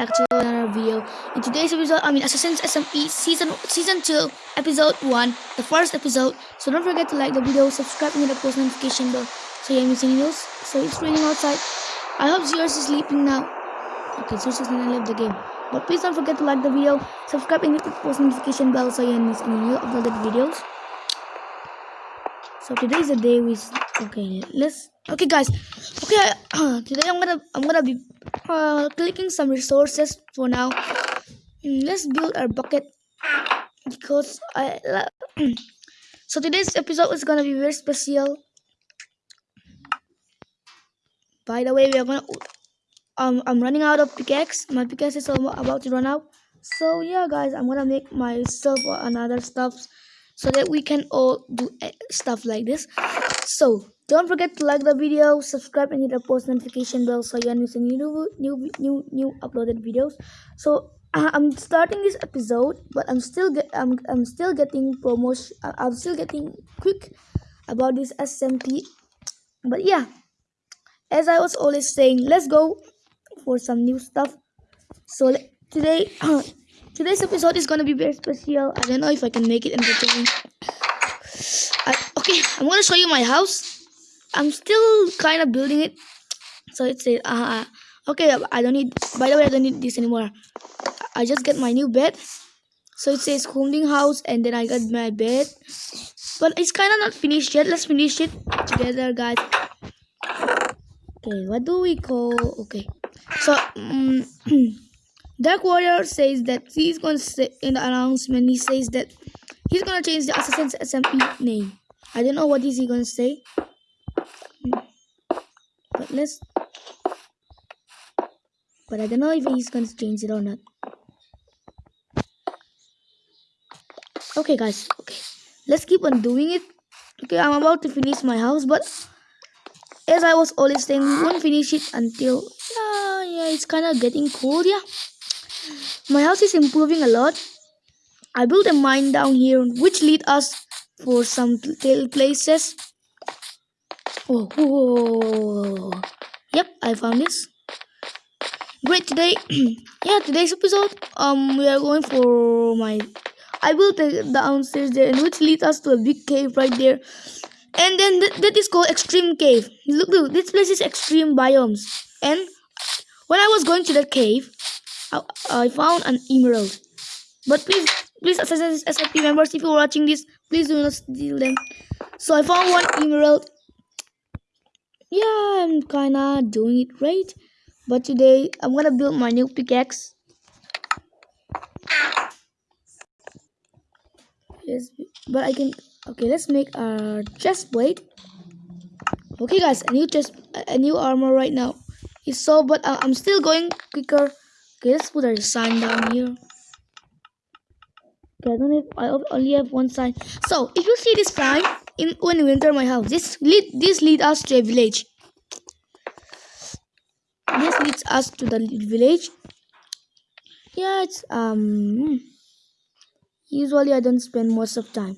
back to another video. In today's episode, I mean Assassin's SMP season season two, episode one, the first episode. So don't forget to like the video, subscribe, and hit the post notification bell so you don't miss any news. So it's raining outside. I hope Zeus is sleeping now. Okay, Zeus is gonna leave the game. But please don't forget to like the video, subscribe, and hit the post notification bell so you don't miss any new uploaded videos. So today is the day we. Okay, let's. Okay, guys. Okay, today I'm gonna I'm gonna be uh, clicking some resources for now. Mm, Let's build our bucket because I. Love so today's episode is gonna be very special. By the way, we are gonna. Um, I'm running out of pickaxe. My pickaxe is about to run out. So yeah, guys, I'm gonna make myself another stuff so that we can all do stuff like this. So don't forget to like the video, subscribe, and hit the post notification bell so you don't miss any new new new new uploaded videos. So uh, I'm starting this episode, but I'm still get I'm I'm still getting promotion. uh, I'm still getting quick about this SMP. But yeah, as I was always saying, let's go for some new stuff. So today, today's episode is gonna be very special. I don't know if I can make it entertaining. I, okay, I'm gonna show you my house. I'm still kind of building it. So it's a uh, okay. I don't need. By the way, I don't need this anymore. I just get my new bed. So it says holding house, and then I got my bed. But it's kind of not finished yet. Let's finish it together, guys. Okay, what do we call? Okay, so um, Dark Warrior says that he's gonna say in the announcement. He says that he's gonna change the Assassin's SMP name. I don't know what is he gonna say. But I don't know if he's gonna change it or not. Okay, guys. Okay, let's keep on doing it. Okay, I'm about to finish my house, but as I was always saying, we won't finish it until yeah, yeah, it's kind of getting cold. Yeah, my house is improving a lot. I built a mine down here, which lead us for some pl- places. Oh, whoa. yep, I found this. Great today. yeah, today's episode. Um, we are going for my. I built the downstairs there, and which leads us to a big cave right there. And then th- that is called extreme cave. Look, look, this place is extreme biomes. And when I was going to that cave, I, I found an emerald. But please, please, SMP members, if you're watching this, please do not steal them. So I found one emerald. Yeah, I'm kinda doing it right. But today, I'm gonna build my new pickaxe. Yes, but I can. Okay, let's make our chest plate. Okay, guys, a new chest, a a new armor right now. It's so, but uh, I'm still going quicker. Okay, let's put our sign down here. Okay, I don't have. I only have one sign. So, if you see this sign in when you enter my house, this lead this lead us to a village. This leads us to the village. Yeah, it's um. Usually, I don't spend most of time.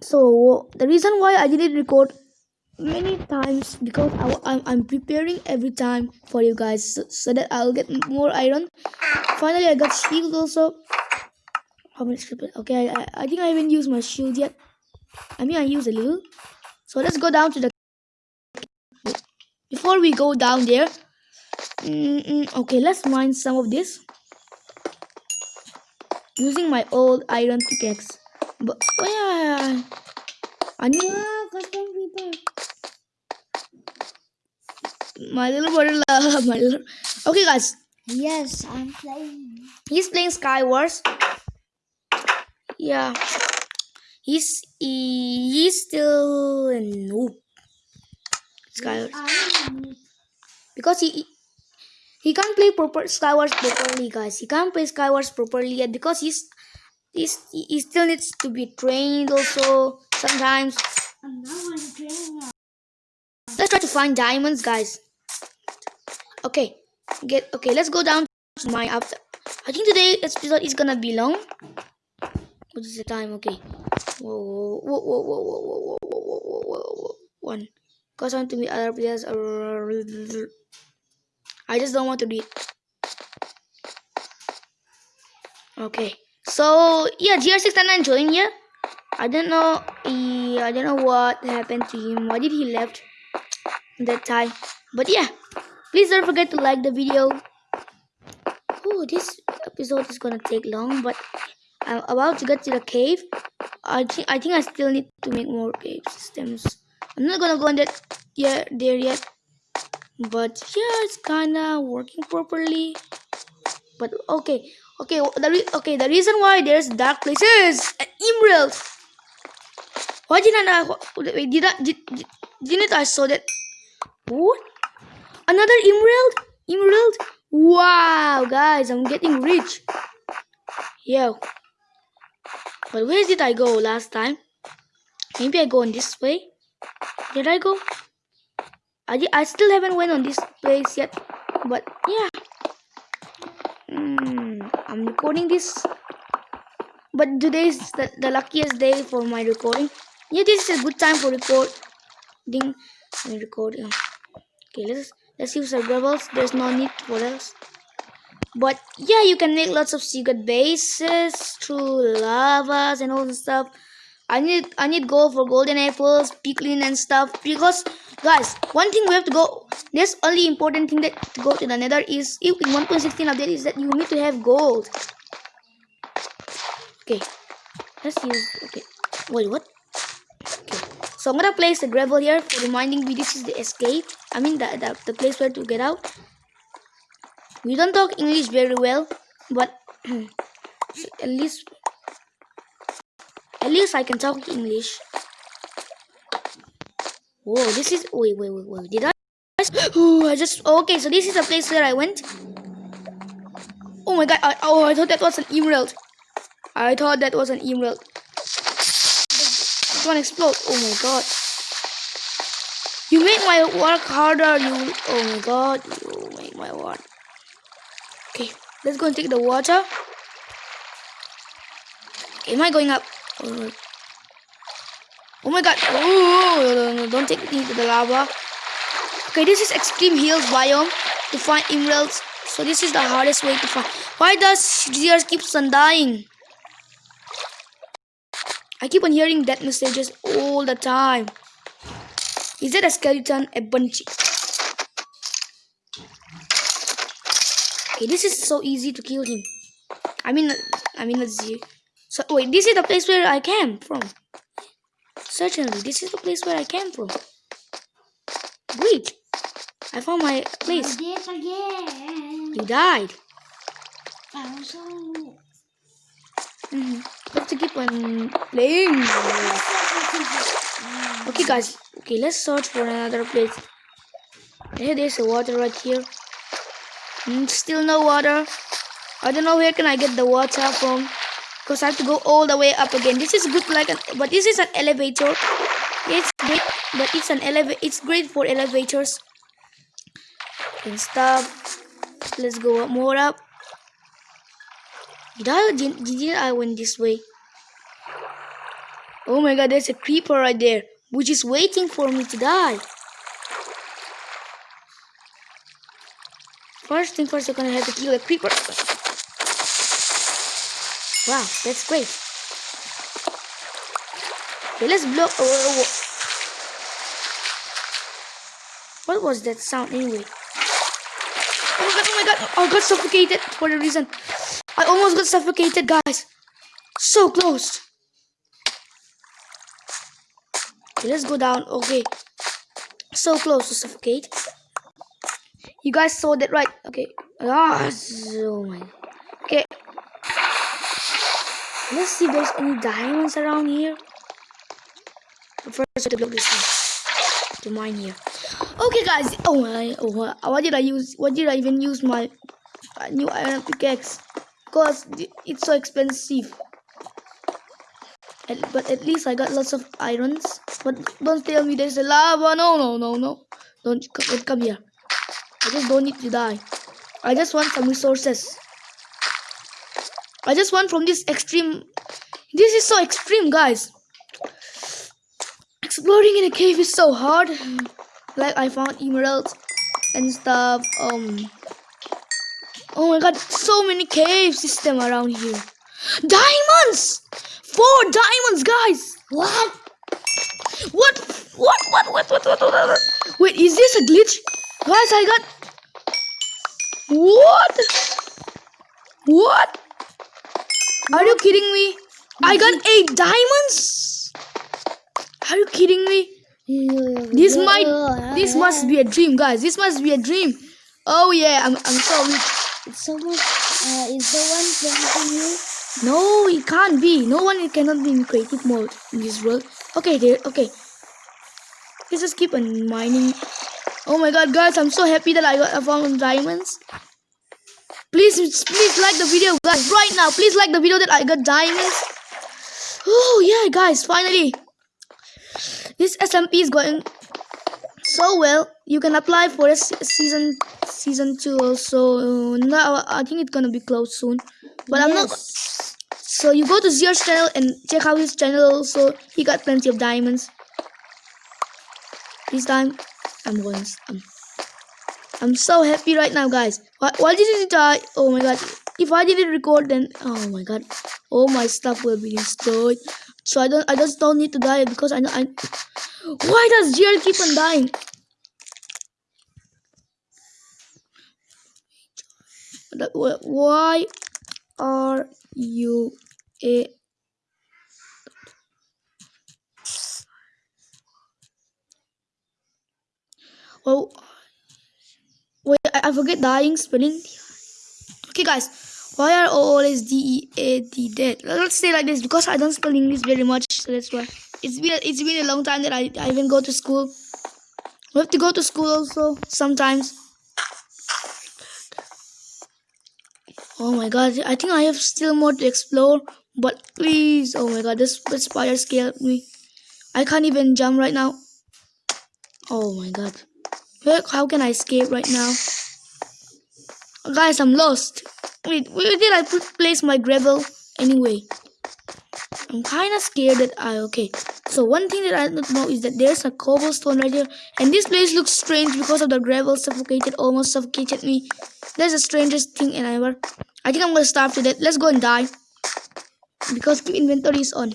So the reason why I didn't record many times because I, am I'm preparing every time for you guys so, so that I'll get more iron. Finally, I got shield also. How many script? Okay, I, I, I think I haven't used my shield yet. I mean, I used a little. So let's go down to the. Before we go down there, mm, mm, okay, let's mine some of this using my old iron pickaxe. But oh yeah, I need Wow, my little brother. love My little. Okay, guys, Yes, I'm playing. he's playing Skywars. Yeah, he's he, he's still a noob. Skywars I'm because he he- can't play proper Skywars properly, guys. He can't play Skywars properly yet because he's he's he he still needs to be trained also sometimes. I'm not going to train now. Let's try to find diamonds, guys. Okay, get okay. Let's go down to my after. I think today episode is gonna be long. What is the time? Okay. Whoa, whoa, whoa, whoa, whoa, whoa, whoa, whoa, whoa, whoa, whoa, whoa. One. Cause I want to meet other players. I just don't want to read. Okay. So yeah, GR699 joined here. I don't know. He, I don't know what happened to him. Why did he left that time? But yeah, please don't forget to like the video. Oh, this episode is gonna take long, but I'm about to get to the cave. I think I think I still need to make more cave systems. I'm not gonna go in that yeah there yet. But yeah, it's kinda working properly. But okay, okay, the okay the reason why there's dark places an emerald. Why didn't I? Wait, did I did, did didn't I saw that? What? Another emerald? Emerald? Wow, guys, I'm getting rich. Yo. But where did I go last time? Maybe I go on this way. Did I go? I, I still haven't went on this place yet. But yeah. Mm, I'm recording this. But today is the, the luckiest day for my recording. Yeah, this is a good time for recording. Recording. Okay, let's let's use our gravels. There's no need for us. But yeah, you can make lots of secret bases through lavas and all the stuff. I need I need gold for golden apples, piglin and stuff because guys, one thing we have to go. There's only important thing that to go to the Nether is in 1.16 update is that you need to have gold. Okay, let's use. Okay, wait, what? Okay, so I'm gonna place the gravel here for reminding me this is the escape. I mean the the, the place where to get out. We don't talk English very well, but at least at least I can talk English. Whoa, this is wait wait wait wait. Did I? Oh, I just okay. So this is the place where I went. Oh my god! I, oh, I thought that was an emerald. I thought that was an emerald. This one explode. Oh my god! You make my work harder. You. Oh my god! You make my work. Okay, let's go and take the water. Am I going up? Oh, oh my god! Oh, don't take me to the lava. Okay, this is extreme hills biome to find emeralds. So this is the hardest way to find. Why does Gears keeps on dying? I keep on hearing death messages all the time. Is it a skeleton? A bunchy? Okay, this is so easy to kill him. I mean, I mean, let's see. So wait, this is the place where I came from. Certainly, this is the place where I came from. Wait, I found my place. I did again. You died. I'm so. Mm-hmm. Have to keep on playing. Okay, guys. Okay, let's search for another place. Hey, there's a water right here. Mm, still no water. I don't know where can I get the water from. Because I have to go all the way up again. This is good like an, but this is an elevator. It's great, but it's an elevator. It's great for elevators and stuff. Let's go up more up. Did I, did, did I went this way? Oh my god, there's a creeper right there, which is waiting for me to die. First thing first, I'm gonna have to kill the creeper. Wow, that's great. Okay, let's oh. What was that sound anyway? Oh my god, oh my god, I got suffocated for a reason. I almost got suffocated, guys. So close. Okay, let's go down. Okay. So close to suffocate. You guys saw that right? Okay. Ah, so my. Okay. Let's see if there's any diamonds around here. First, I have to this one. To mine here. Okay, guys. Oh my. Oh, what did I use? What did I even use my new iron pickaxe? Because it's so expensive. At, but at least I got lots of irons. But don't tell me there's a lava. No, no, no, no. Don't come, come here. I just don't need to die. I just want some resources. I just want from this extreme. This is so extreme, guys. Exploring in a cave is so hard. Like I found emeralds and stuff. Um. Oh my god, so many cave system around here. Diamonds! Four diamonds, guys! What? What? What? What? What? What? What? what, what? Wait, is this a glitch? Guys, I got what? What? Are you kidding me? I got eight diamonds. Are you kidding me? This might. This must be a dream, guys. This must be a dream. Oh yeah, I'm. I'm so rich. Is someone, uh, is someone pranking you? No, it can't be. No one it cannot be in creative mode in this world. Okay, there. Okay. Let's just keep on mining. Oh my god, guys, I'm so happy that I got I found diamonds. Please, please like the video, guys, right now. Please like the video that I got diamonds. Oh yeah, guys, finally. This SMP is going so well. You can apply for a season season two also. Uh, now I think it's gonna be closed soon. But I'm not. So you go to Zio's channel and check out his channel also. He got plenty of diamonds. This time, I'm going. I'm, I'm so happy right now, guys. Why, why did it die? Oh my god. If I didn't record, then oh my god, all my stuff will be destroyed. So I don't. I just don't need to die because I know. I. Why does Jill keep on dying? Uh, why are you a Oh, wait, I, I forget dying spelling. Okay, guys, why are always D E A D dead? Let's say like this because I don't spell English very much, so that's why. It's been it's been a long time that I, I even go to school. We have to go to school also sometimes. Oh my god, I think I have still more to explore. But please, oh my god, this, this spider scared me. I can't even jump right now. Oh my god. Where, how can I escape right now? Guys, I'm lost. Wait, where did I put, place my gravel anyway? I'm kind of scared that I okay. So one thing that I don't know is that there's a cobblestone right here, and this place looks strange because of the gravel suffocated, almost suffocated me. That's the strangest thing ever. I think I'm gonna starve to death. Let's go and die because keep inventory is on.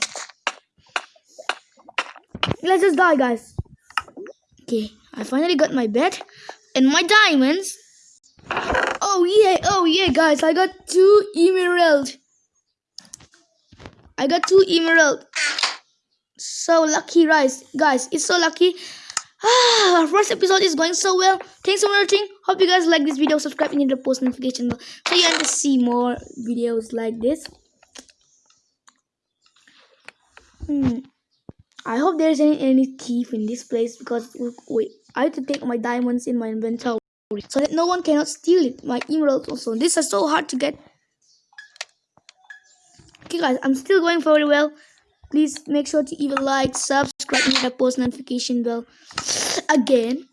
Let's just die, guys. Okay, I finally got my bed and my diamonds. Oh yeah, oh yeah, guys, I got two emerald. I got two emerald. So lucky, guys. Guys, it's so lucky. Ah, first episode is going so well. Thanks for watching. Hope you guys like this video. Subscribe and hit the post notification bell so you can see more videos like this. Hmm. I hope there's any any thief in this place because wait, I have to take my diamonds in my inventory so that no one cannot steal it. My emeralds also. These are so hard to get. Okay, guys, I'm still going very well. Please make sure to a like, subscribe, and hit the post notification bell. Again.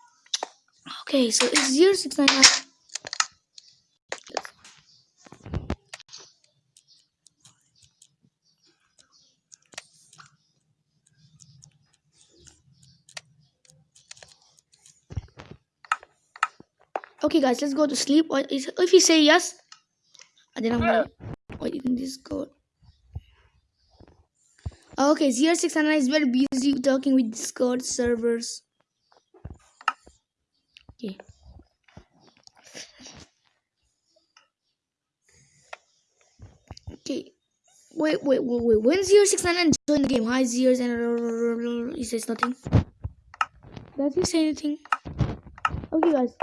Okay, so it's zero six nine nine. Okay, guys, let's go to sleep. Or is- If you say yes, then I'm gonna uh. wait in. Okay, zero six nine nine is very busy talking with Discord servers. Okay. Okay. Wait, wait, wait, wait. When zero six nine nine join the game? Hi, zeros and he says nothing. Does he say anything? Okay, guys.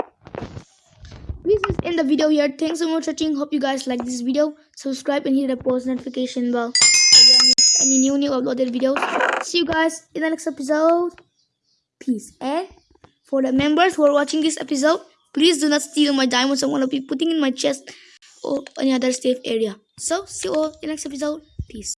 Please just end the video here. Thanks so much for watching. Hope you guys like this video. Subscribe and hit the post notification bell any new new uploaded videos. See you guys in the next episode. Peace. And for the members who are watching this episode, please do not steal my diamonds. I'm gonna be putting in my chest or any other safe area. So see you all in the next episode. Peace.